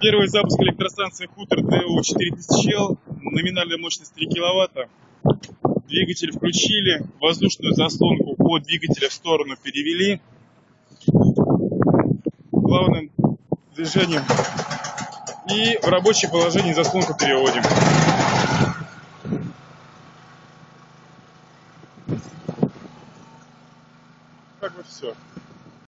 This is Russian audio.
Первый запуск электростанции Хутор ДУ-4000Л. Номинальная мощность 3 киловатта. Двигатель включили. Воздушную заслонку от двигателя в сторону перевели. Плавным движением. И в рабочее положение заслонку переводим. Как бы все.